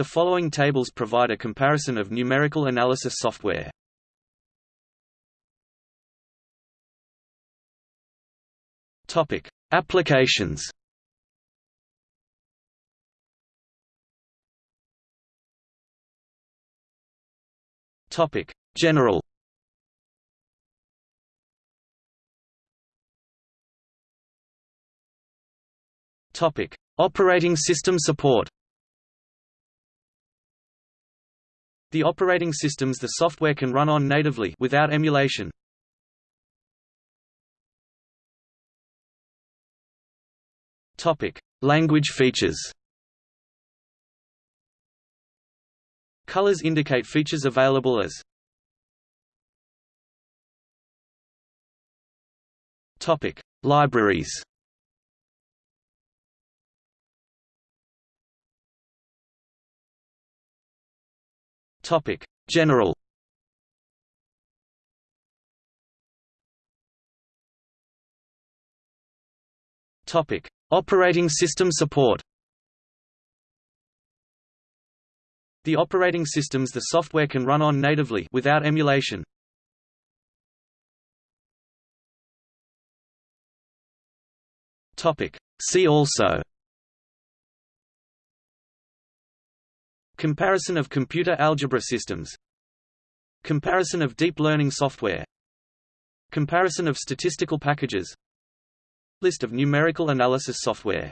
The following tables provide a comparison of numerical analysis software. Topic: Applications. Topic: General. Topic: Operating system support. The operating systems the software can run on natively without emulation. Topic: Language features. Colors indicate features available as Topic: Libraries. Topic: General. Topic: Operating system support. The operating systems the software can run on natively without emulation. Topic: See also Comparison of computer algebra systems. Comparison of deep learning software. Comparison of statistical packages. List of numerical analysis software